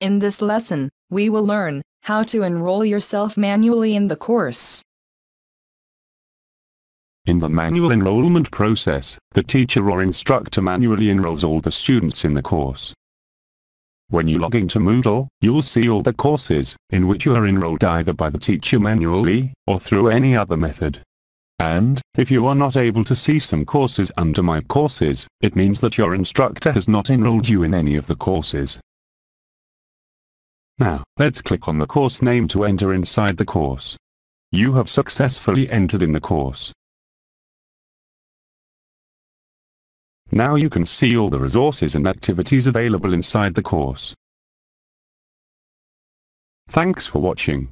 In this lesson, we will learn how to enroll yourself manually in the course. In the manual enrollment process, the teacher or instructor manually enrolls all the students in the course. When you log into Moodle, you'll see all the courses, in which you are enrolled either by the teacher manually, or through any other method. And, if you are not able to see some courses under My Courses, it means that your instructor has not enrolled you in any of the courses. Now, let's click on the course name to enter inside the course. You have successfully entered in the course. Now you can see all the resources and activities available inside the course. Thanks for watching.